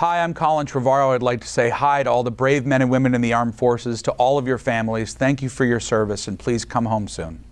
Hi, I'm Colin Trevorrow. I'd like to say hi to all the brave men and women in the armed forces, to all of your families. Thank you for your service, and please come home soon.